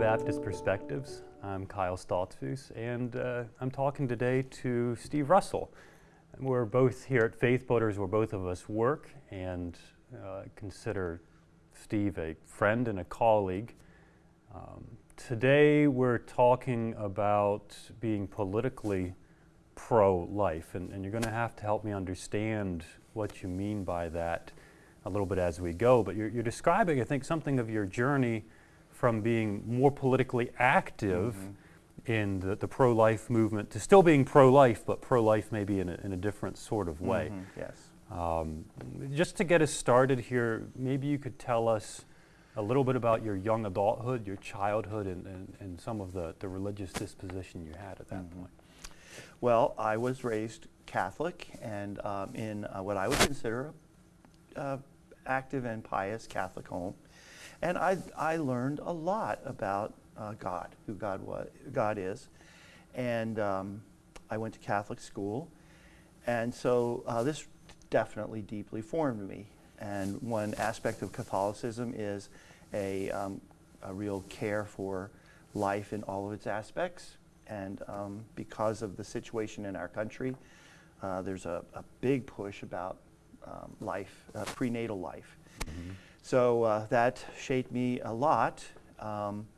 Baptist Perspectives. I'm Kyle Stoltzfus, and uh, I'm talking today to Steve Russell. We're both here at Faith Builders, where both of us work, and uh, consider Steve a friend and a colleague. Um, today, we're talking about being politically pro life, and, and you're going to have to help me understand what you mean by that a little bit as we go. But you're, you're describing, I think, something of your journey from being more politically active mm-hmm. in the, the pro life movement to still being pro life, but pro life maybe in a, in a different sort of way. Mm-hmm. Yes. Um, just to get us started here, maybe you could tell us a little bit about your young adulthood, your childhood, and, and, and some of the, the religious disposition you had at that mm-hmm. point. Well, I was raised Catholic and um, in uh, what I would consider a uh, active and pious Catholic home. And I, I learned a lot about uh, God, who God, was, God is. And um, I went to Catholic school. And so uh, this definitely deeply formed me. And one aspect of Catholicism is a, um, a real care for life in all of its aspects. And um, because of the situation in our country, uh, there's a, a, big push about um, life, uh, prenatal life. Mm-hmm. So uh, that shaped me a lot. Um,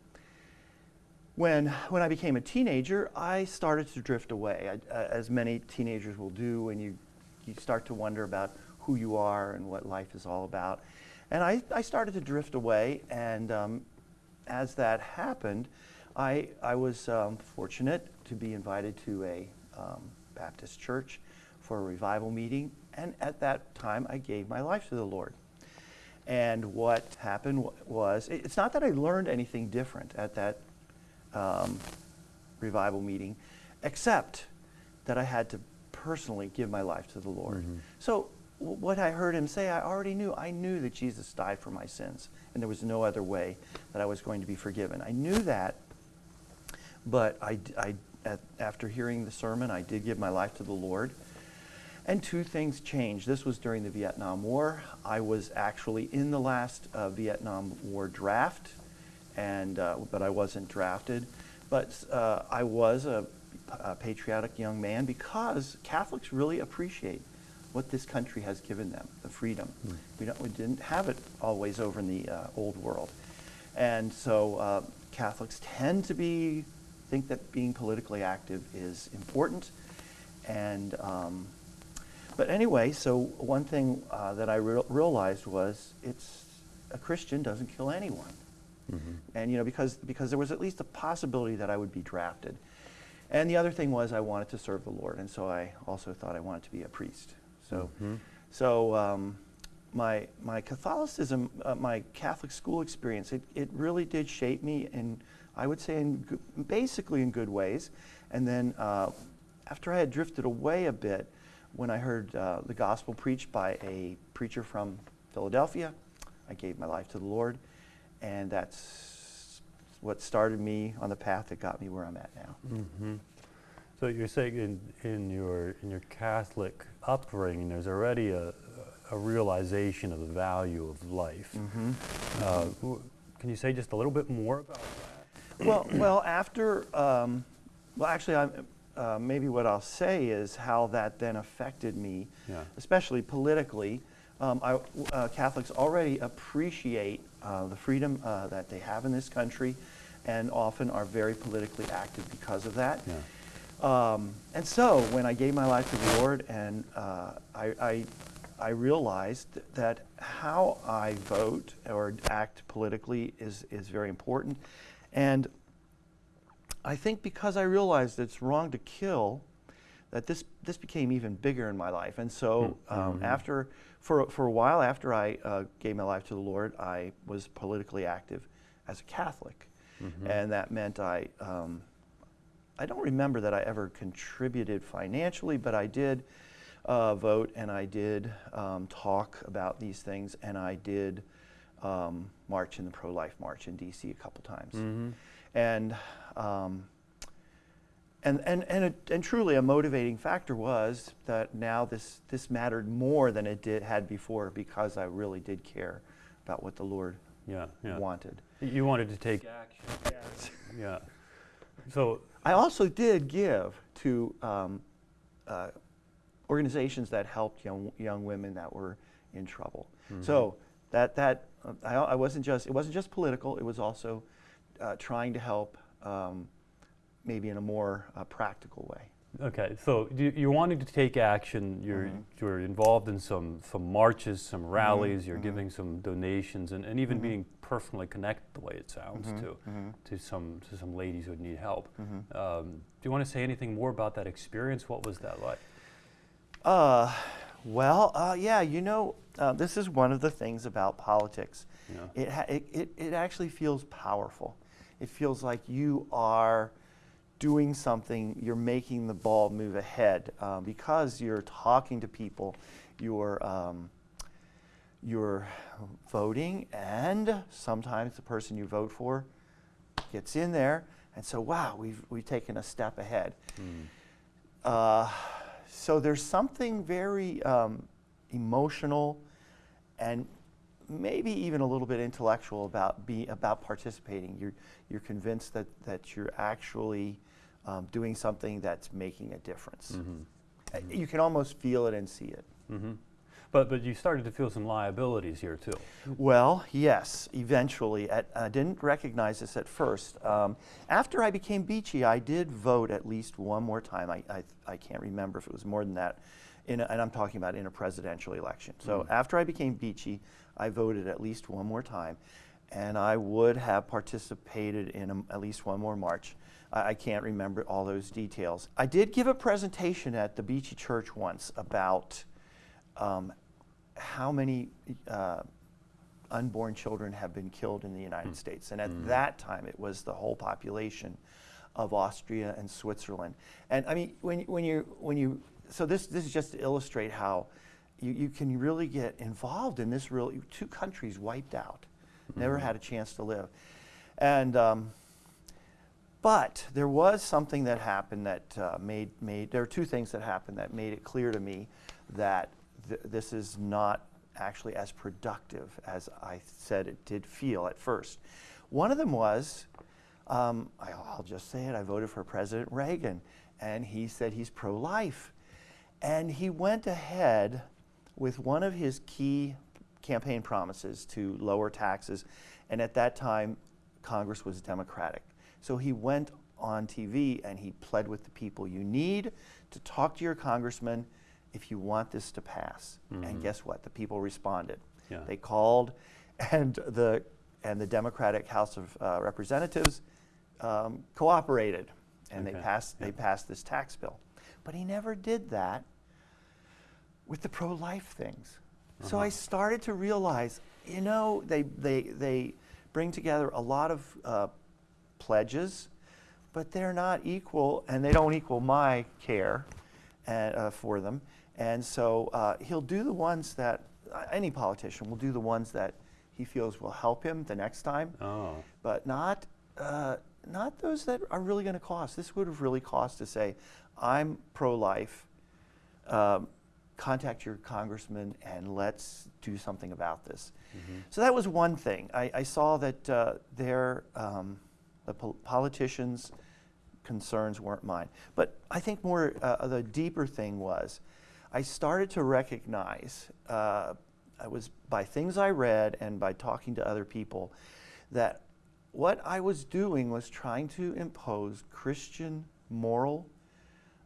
when, when I became a teenager, I started to drift away, I, uh, as many teenagers will do when you, you start to wonder about who you are and what life is all about. And I, I started to drift away, and um, as that happened, I, I was um, fortunate to be invited to a um, Baptist church for a revival meeting, and at that time I gave my life to the Lord. And what happened was, it's not that I learned anything different at that um, revival meeting, except that I had to personally give my life to the Lord. Mm-hmm. So what I heard him say, I already knew. I knew that Jesus died for my sins, and there was no other way that I was going to be forgiven. I knew that, but I, I at, after hearing the sermon, I did give my life to the Lord. And two things changed. This was during the Vietnam War. I was actually in the last uh, Vietnam War draft, and uh, but I wasn't drafted. But uh, I was a, a, patriotic young man because Catholics really appreciate what this country has given them, the freedom. Mm. We, we, didn't have it always over in the uh, old world. And so uh, Catholics tend to be, think that being politically active is important. And um, but anyway, so one thing uh, that I re realized was it's a Christian doesn't kill anyone. Mm -hmm. And you know, because because there was at least a possibility that I would be drafted. And the other thing was I wanted to serve the Lord, and so I also thought I wanted to be a priest. So, mm -hmm. so um, my my Catholicism, uh, my Catholic school experience, it, it really did shape me, and I would say in basically in good ways. And then uh, after I had drifted away a bit, when I heard uh, the gospel preached by a preacher from Philadelphia, I gave my life to the Lord, and that's what started me on the path that got me where I'm at now. Mm-hmm. So you're saying in, in your in your Catholic upbringing, there's already a, a realization of the value of life. Mm-hmm. Uh, can you say just a little bit more about that? Well, well, after um, well, actually, I'm uh, maybe what I'll say is how that then affected me, yeah. especially politically. Um, I, uh, Catholics already appreciate uh, the freedom uh, that they have in this country and often are very politically active because of that. Yeah. Um, and so when I gave my life to the Lord and uh, I, I, I realized that how I vote or act politically is, is very important. And I think because I realized it's wrong to kill, that this this became even bigger in my life. And so hmm. um, mm-hmm. after for for a while after I uh, gave my life to the Lord, I was politically active as a Catholic, mm-hmm. and that meant I. Um, I don't remember that I ever contributed financially, but I did uh, vote and I did um, talk about these things and I did um, march in the pro-life march in D.C. a couple times. Mm-hmm. And um, and, and, and, a, and truly a motivating factor was that now this, this mattered more than it did, had before because I really did care about what the Lord Yeah, yeah. wanted. You wanted to take action. Yeah. So, I also did give to um, uh, organizations that helped young, young women that were in trouble. Mm-hmm. So that, that uh, I, I wasn't just, it wasn't just political, it was also uh, trying to help um, maybe in a more uh, practical way. okay, so you're wanting to take action. You're, Mhm. you're involved in some, some marches, some Mm-hmm. rallies. You're mhm. giving some donations, and, and even Mhm. being personally connected, the way it sounds, Mhm, to, to some to some ladies who need help. Um, do you want to say anything more about that experience? What was that like? Uh, well, uh, yeah, you know, uh, this is one of the things about politics. Know? It, ha- it, it, it actually feels powerful. It feels like you are doing something, you're making the ball move ahead uh, because you're talking to people, you're, um, you're voting, and sometimes the person you vote for gets in there, and so, wow, we've, we've taken a step ahead. Mm. Uh, so there's something very um, emotional and maybe even a little bit intellectual about be about participating. You're you're convinced that that you're actually um, doing something that's making a difference. Mhm. Uh, You can almost feel it and see it. Mhm. But but you started to feel some liabilities here too. Well, yes, eventually. At, I didn't recognize this at first. Um, after I became Beachy, I did vote at least one more time. I, I, I can't remember if it was more than that. In a, and I'm talking about in a presidential election. So Mm. after I became Beachy, I voted at least one more time. And I would have participated in a, at least one more march. I, I can't remember all those details. I did give a presentation at the Beachy Church once about um, how many uh, unborn children have been killed in the United States. And at Mm. that time, it was the whole population of Austria and Switzerland. And I mean, when, when, you, when you, so this, this is just to illustrate how you, you can really get involved in this real, two countries wiped out, never Mhm. had a chance to live. And, um, but there was something that happened that uh, made, made, there are two things that happened that made it clear to me that th- this is not actually as productive as I said it did feel at first. One of them was, um, I, I'll just say it, I voted for President Reagan, and he said he's pro life. And he went ahead with one of his key campaign promises to lower taxes, and at that time, Congress was Democratic. So he went on TV and he pled with the people you need to talk to your congressman if you want this to pass. Mhm. And guess what? The people responded. Yeah. They called, and the and the Democratic House of uh, Representatives um, cooperated, and they Okay, passed they passed this tax bill. But he never did that with the pro-life things. So I Uh-huh. started to realize, you know, they they they bring together a lot of uh, pledges, but they're not equal, and they don't equal my care and, uh, for them. And so uh, he'll do the ones that uh, any politician will do the ones that he feels will help him the next time, Oh. but not uh, not those that are really going to cost. This would have really cost to say, I'm pro-life. Um, contact your congressman and let's do something about this. Mhm. So that was one thing. I, I saw that uh, their um, the pol- politicians' concerns weren't mine. But I think more uh, the deeper thing was, I started to recognize. Uh, I was by things I read and by talking to other people, that what I was doing was trying to impose Christian moral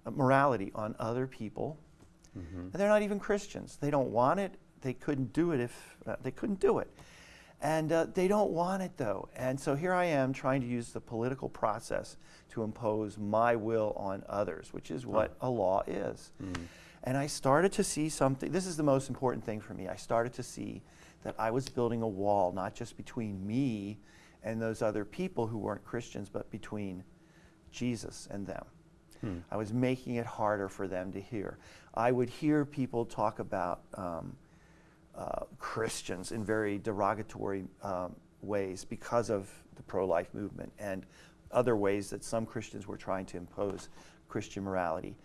uh, morality on other people Mhm. and they're not even Christians. They don't want it. They couldn't do it if uh, they couldn't do it. And uh, they don't want it though. And so here I am trying to use the political process to impose my will on others, which is what a law is. Mm. And I started to see something. This is the most important thing for me. I started to see that I was building a wall, not just between me and those other people who weren't Christians, but between Jesus and them. Hmm. I was making it harder for them to hear. I would hear people talk about um, uh, Christians in very derogatory um, ways because of the pro life movement and other ways that some Christians were trying to impose Christian morality.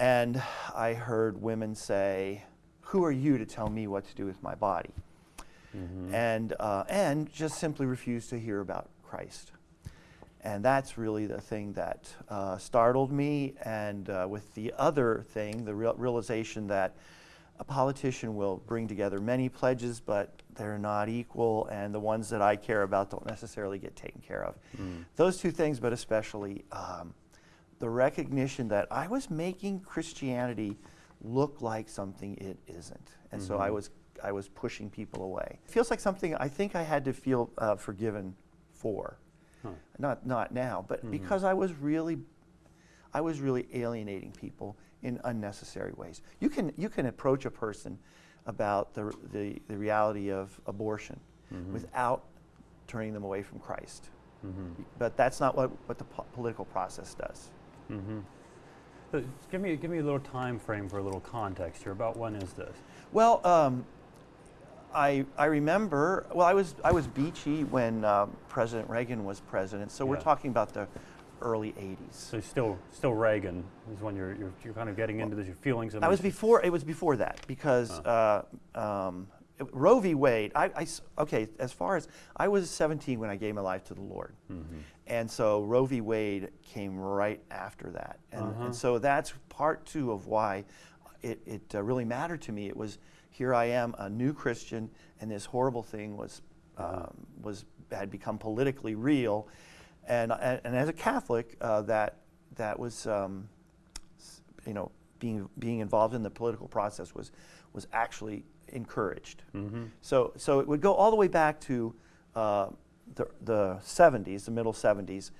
And I heard women say, Who are you to tell me what to do with my body? Mhm. and, uh, and just simply refused to hear about Christ. And that's really the thing that uh, startled me. And uh, with the other thing, the real realization that a politician will bring together many pledges, but they're not equal, and the ones that I care about don't necessarily get taken care of. Mm. Those two things, but especially um, the recognition that I was making Christianity look like something it isn't. And so I Mhm. was, I was pushing people away. It feels like something I think I had to feel uh, forgiven for. Huh. Not, not now, but Mhm. because I was really, I was really alienating people in unnecessary ways. You can, you can approach a person about the, the, the reality of abortion Mhm. without turning them away from Christ. Mhm. But that's not what, what the po- political process does. Mm-hmm. So give me give me a little time frame for a little context here. About when is this? Well, um, I, I remember, well, I was, I was beachy when um, President Reagan was president, so we're talking about the early 80s. So still still Reagan is when you're you're, you're kind of getting into this, your feelings. I was before, it was before that because uh, um, Roe v. Wade, I, I okay, as far as, I was 17 when I gave my life to the Lord. Mm-hmm. And so Roe v. Wade came right after that. And, Uh-huh. and so that's part two of why it, it uh, really mattered to me. It was here I am, a new Christian, and this horrible thing was, um, was had become politically real. And, and, and as a Catholic, uh, that, that was, um, you know, being, being involved in the political process was, was actually encouraged. Mm-hmm. So, so it would go all the way back to uh, the, the 70s, the middle 70s,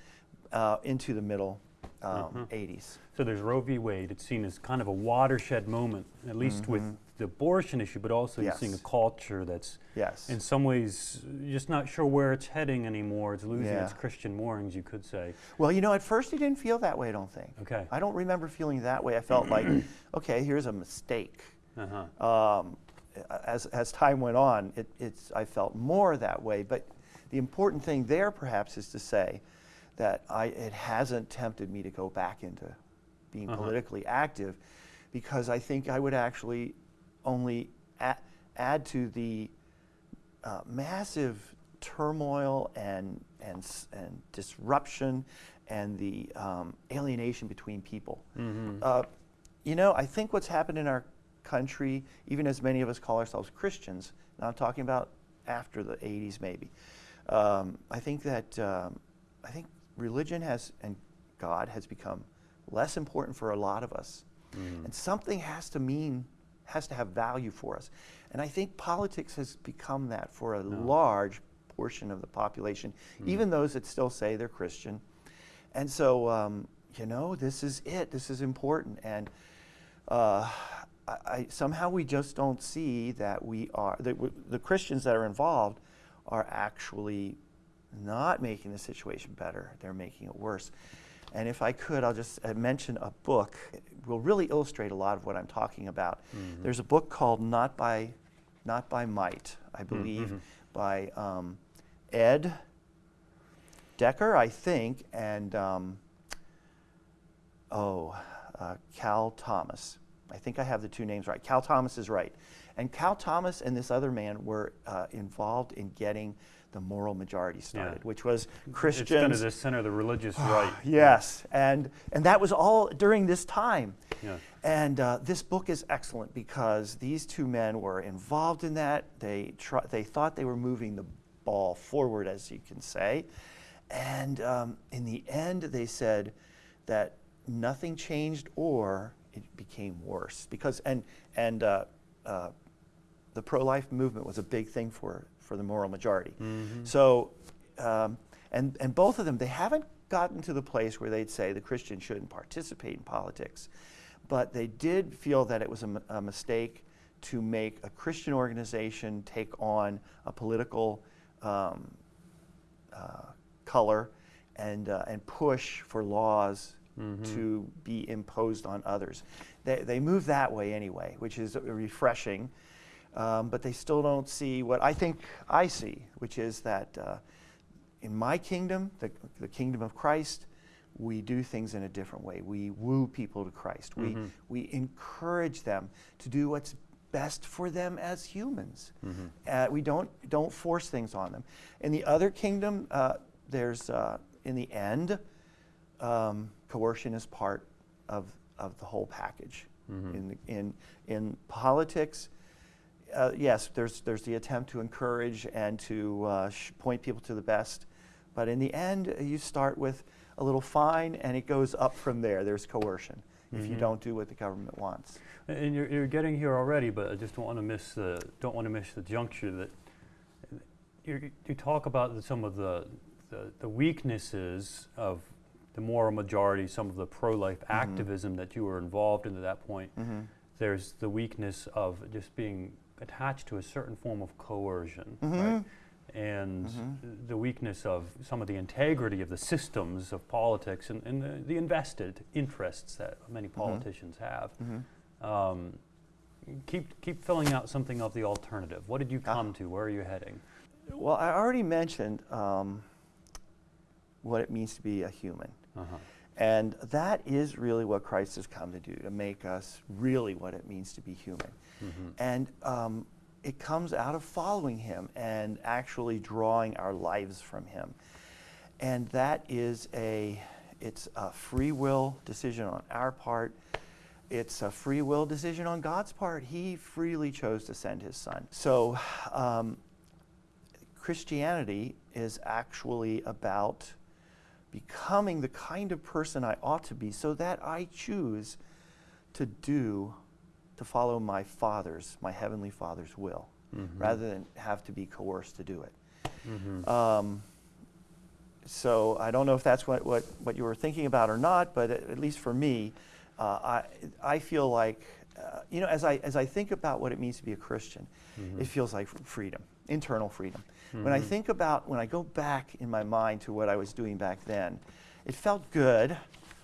uh, into the middle um, Mhm. 80s. So there's Roe v. Wade. It's seen as kind of a watershed moment, at least with Mhm. the abortion issue, but also you're seeing a culture that's Yes. in some ways just not sure where it's heading anymore. It's losing its Christian moorings, you could say. well, you know, at first he didn't feel that way, I don't think. Okay. I don't remember feeling that way. I felt like, okay, here's a mistake. Uh-huh. Um, as, as time went on, it, it's, I felt more that way. But the important thing there, perhaps, is to say that I, it hasn't tempted me to go back into being Uh-huh. politically active because I think I would actually only a- add to the uh, massive turmoil and, and, and disruption and the um, alienation between people. Mm-hmm. Uh, you know, I think what's happened in our country, even as many of us call ourselves Christians, now I'm talking about after the 80s maybe, um, I think that um, I think religion has and God has become less important for a lot of us. Mhm. And something has to mean, has to have value for us. And I think politics has become that for a Yeah. large portion of the population, Mm. even those that still say they're Christian. And so, um, you know, this is it. This is important. And uh, I, I, somehow we just don't see that we are, that w- the Christians that are involved are actually not making the situation better. They're making it worse. And if I could, I'll just uh, mention a book. It will really illustrate a lot of what I'm talking about. Mhm. There's a book called Not by, Not by Might, I believe, mhm. by um, Ed Decker, I think, and um, oh, uh, Cal Thomas. I think I have the two names right. Cal Thomas is right. And Cal Thomas and this other man were uh, involved in getting the moral majority started, which was Christians. It's kind of the center of the religious right. Yes, and and that was all during this time. Yeah. And uh, this book is excellent because these two men were involved in that. They tr- they thought they were moving the ball forward, as you can say, and um, in the end, they said that nothing changed or it became worse because and and uh, uh, the pro-life movement was a big thing for for the moral majority. Mhm. So, um, and, and both of them, they haven't gotten to the place where they'd say the Christian shouldn't participate in politics, but they did feel that it was a, m- a mistake to make a Christian organization take on a political um, uh, color and, uh, and push for laws Mhm. to be imposed on others. They, they move that way anyway, which is refreshing, um, but they still don't see what I think I see, which is that uh, in my kingdom, the, the kingdom of Christ, we do things in a different way. We woo people to Christ. Mhm. We, we encourage them to do what's best for them as humans. Mhm. Uh, we don't don't force things on them. In the other kingdom, uh, there's uh, in the end, um, coercion is part of of the whole package. Mhm. In the, in in politics, uh, yes, there's there's the attempt to encourage and to uh, sh- point people to the best, but in the end, uh, you start with a little fine, and it goes up from there. There's coercion if you Mhm. don't do what the government wants. And you're, you're getting here already, but I just don't want to miss the don't want to miss the juncture that you you talk about the, some of the, the the weaknesses of the moral majority, some of the pro-life Mm-hmm. activism that you were involved in at that point. Mm-hmm. There's the weakness of just being attached to a certain form of coercion, right? Mhm. And Mhm. the weakness of some of the integrity of the systems of politics and, and the, the invested interests that many Mm-hmm. politicians have. Mhm. Um, keep keep filling out something of the alternative. What did you Ah. come to? Where are you heading? Well, I already mentioned um, what it means to be a human. Uh-huh. And that is really what Christ has come to do, to make us really what it means to be human. Mhm. And um, it comes out of following Him and actually drawing our lives from Him. And that is a, it's a free will decision on our part. It's a free will decision on God's part. He freely chose to send His Son. So um, Christianity is actually about becoming the kind of person I ought to be so that I choose to do, to follow my Father's, my Heavenly Father's will, Mhm. rather than have to be coerced to do it. Mhm. Um, so I don't know if that's what, what, what you were thinking about or not, but at, at least for me, uh, I, I feel like, uh, you know, as I, as I think about what it means to be a Christian, Mhm. it feels like freedom, internal freedom. When I Mhm. think about, when I go back in my mind to what I was doing back then, it felt good.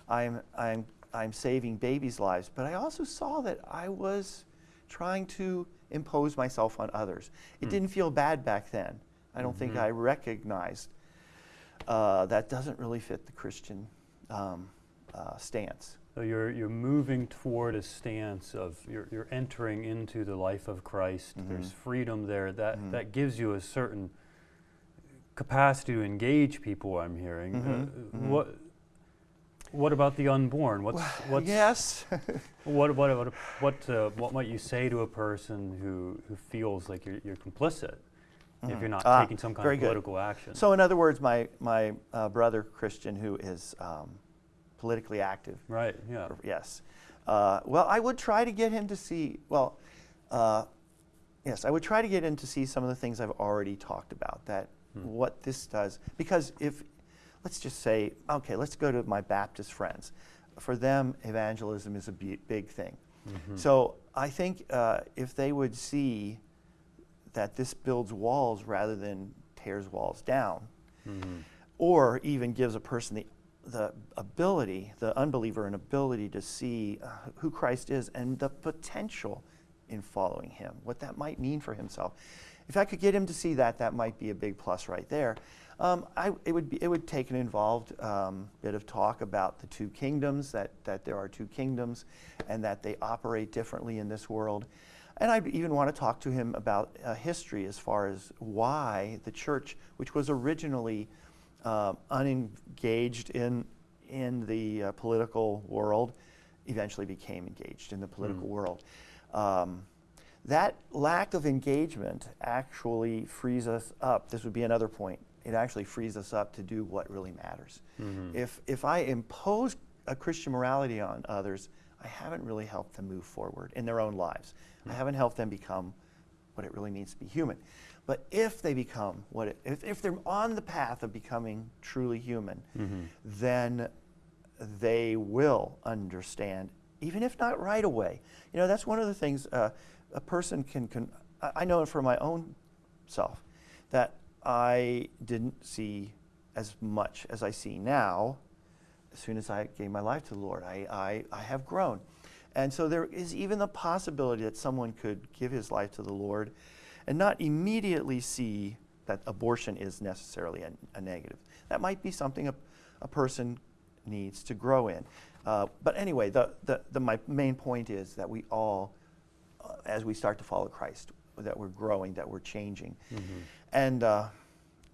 I'm, I'm, I'm saving babies' lives, but I also saw that I was trying to impose myself on others. It Hmm. didn't feel bad back then. I don't think Mhm. I recognized uh, that doesn't really fit the Christian um, uh, stance. So you're you're moving toward a stance of you're you're entering into the life of Christ. There's Mhm. freedom there that Mhm. that gives you a certain capacity to engage people. I'm hearing. Mhm. Uh, Mhm. What what about the unborn? What's what's yes. What what what what, uh, what might you say to a person who, who feels like you're, you're complicit if Mhm. you're not Ah, taking some kind of good. political action? So, in other words, my, my uh, brother Christian, who is um, politically active, right, yeah. or- yes. Uh, well, I would try to get him to see, well, uh, yes, I would try to get him to see some of the things I've already talked about, that Hmm. what this does. Because if, let's just say, okay, let's go to my Baptist friends. For them, evangelism is a big thing. Mhm. So I think uh, if they would see that this builds walls rather than tears walls down, Mhm. or even gives a person the, the ability, the unbeliever, an ability to see uh, who Christ is and the potential in following him, what that might mean for himself. If I could get him to see that, that might be a big plus right there. Um, I, it, would be, it would take an involved um, bit of talk about the two kingdoms, that, that there are two kingdoms, and that they operate differently in this world. And I even want to talk to him about uh, history as far as why the church, which was originally uh, unengaged in, in the uh, political world, eventually became engaged in the political Mm. world. Um, that lack of engagement actually frees us up. This would be another point. It actually frees us up to do what really matters. Mhm. If, if I impose a Christian morality on others, I haven't really helped them move forward in their own lives. I haven't helped them become what it really means to be human. But if they become what it, if, if they're on the path of becoming truly human, Mhm. then they will understand, even if not right away. You know, that's one of the things uh, a person can, can I I know for my own self that I didn't see as much as I see now as soon as I gave my life to the Lord. I, I, I have grown. And so there is even the possibility that someone could give his life to the Lord and not immediately see that abortion is necessarily a, a negative. That might be something a, a person needs to grow in. Uh, but anyway, the, the, the, my main point is that we all uh, as we start to follow Christ, that we're growing, that we're changing. Mhm. And, uh,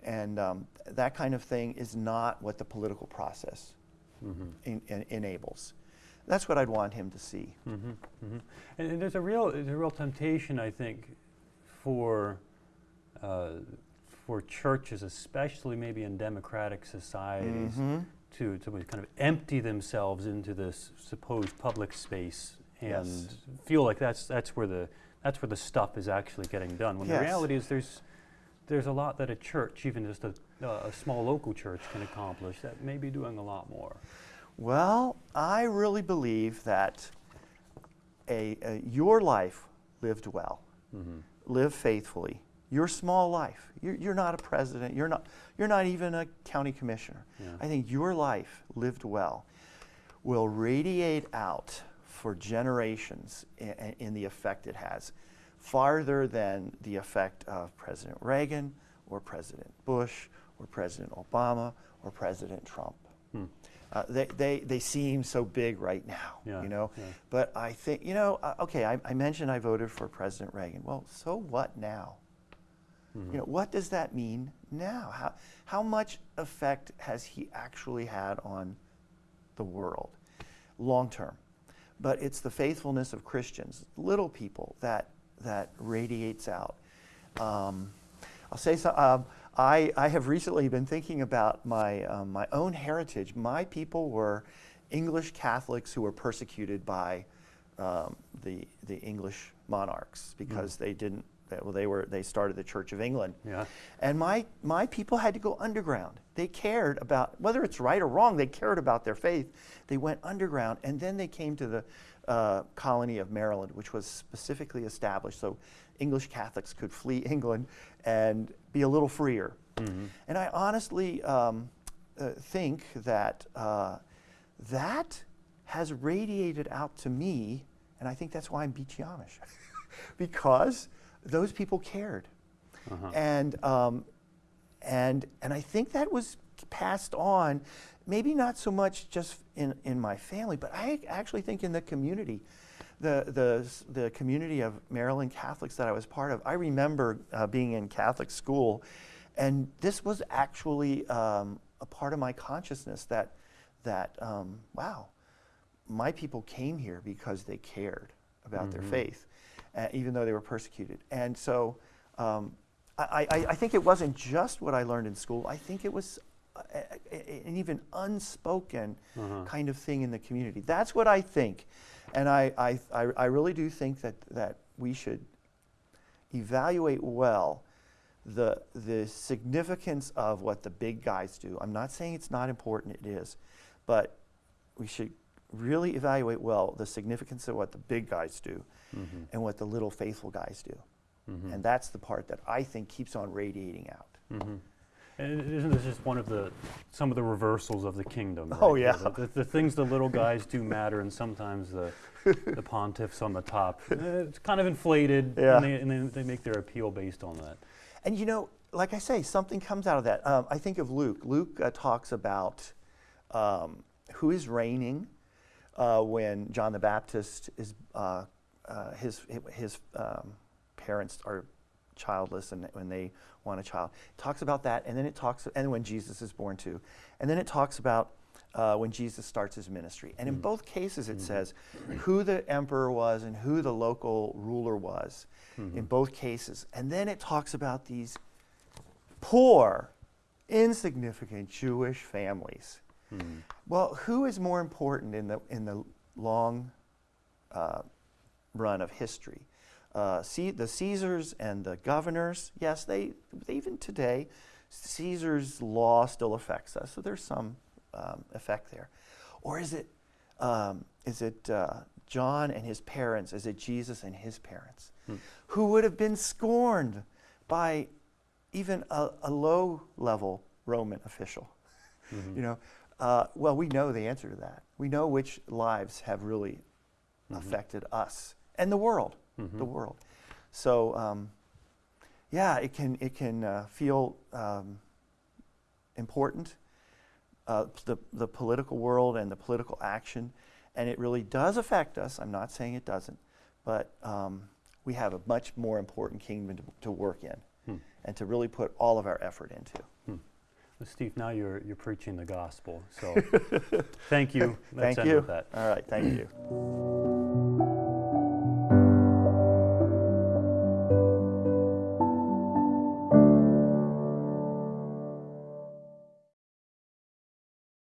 and um, that kind of thing is not what the political process Mhm. en- en- enables. That's what I'd want him to see. Mm-hmm, mm-hmm. And, and there's a real there's a real temptation, I think, for uh, for churches, especially maybe in democratic societies, Mhm. to to kind of empty themselves into this supposed public space and Yes. feel like that's that's where the that's where the stuff is actually getting done. When Yes. the reality is there's there's a lot that a church, even just a, uh, a small local church, can accomplish that may be doing a lot more. Well, I really believe that a, a, your life lived well, Mm-hmm. Live faithfully. Your small life. You're, you're not a president. You're not, you're not even a county commissioner. Yeah. I think your life lived well will radiate out for generations in, in the effect it has, farther than the effect of President Reagan or President Bush or President Obama or President Trump. Hmm. Uh, they, they, they seem so big right now, Yeah, you know. yeah. But I think, you know, uh, okay, I, I mentioned I voted for President Reagan. Well, so what now? Mhm. You know, what does that mean now? How, how much effect has he actually had on the world long term? But it's the faithfulness of Christians, little people, that, that radiates out. Um, I'll say so. Um, I, I have recently been thinking about my, um, my own heritage. My people were English Catholics who were persecuted by um, the, the English monarchs because they didn't, they, well, they, were, they started the Church of England. Yeah. And my, my people had to go underground. They cared about, whether it's right or wrong, they cared about their faith. They went underground and then they came to the uh, colony of Maryland, which was specifically established so English Catholics could flee England and be a little freer. Mhm. And I honestly um, uh, think that uh, that has radiated out to me, and I think that's why I'm Beachy Amish, because those people cared. Uh-huh. And, um, and, and I think that was passed on, maybe not so much just in, in my family, but I actually think in the community. The, the, the community of Maryland Catholics that I was part of, I remember uh, being in Catholic school, and this was actually um, a part of my consciousness that, that um, wow, my people came here because they cared about their Mhm. faith, uh, even though they were persecuted. And so um, I, I, I think it wasn't just what I learned in school. I think it was uh, a- a- an even unspoken Uh-huh. kind of thing in the community. That's what I think. And I, I, I, I really do think that, that we should evaluate well the, the significance of what the big guys do. I'm not saying it's not important, it is. But we should really evaluate well the significance of what the big guys do Mhm. and what the little faithful guys do. Mhm. And that's the part that I think keeps on radiating out. Mhm. And isn't this just one of the some of the reversals of the kingdom? Oh, right? yeah. The, the, the things the little guys do matter, and sometimes the the pontiffs on the top. It's kind of inflated, Yeah. and, they, and then they make their appeal based on that. And you know, like I say, something comes out of that. Um, I think of Luke. Luke uh, talks about um, who is reigning uh, when John the Baptist is uh, uh, his his um, parents are childless and when they want a child. It talks about that, and then it talks, and when Jesus is born too, and then it talks about uh, when Jesus starts his ministry. And in Mm. both cases, it Mhm. says who the emperor was and who the local ruler was Mhm. in both cases. And then it talks about these poor, insignificant Jewish families. Mhm. Well, who is more important in the, in the long uh, run of history? Uh, the Caesars and the governors, yes, they, even today, Caesar's law still affects us, so there's some um, effect there. Or is it, um, is it uh, John and his parents? Is it Jesus and his parents? Hmm. Who would have been scorned by even a, a low level Roman official? Mhm. You know, uh, well, we know the answer to that. We know which lives have really Mhm. affected us and the world, Mhm. the world. So, um, yeah, it can it can uh, feel um, important, uh, the the political world and the political action, and it really does affect us. I'm not saying it doesn't, but um, we have a much more important kingdom to, to work in Hmm. and to really put all of our effort into. Well, Steve, now you're, you're preaching the gospel. So thank you. Let's Thank end you. with that. All right, thank you.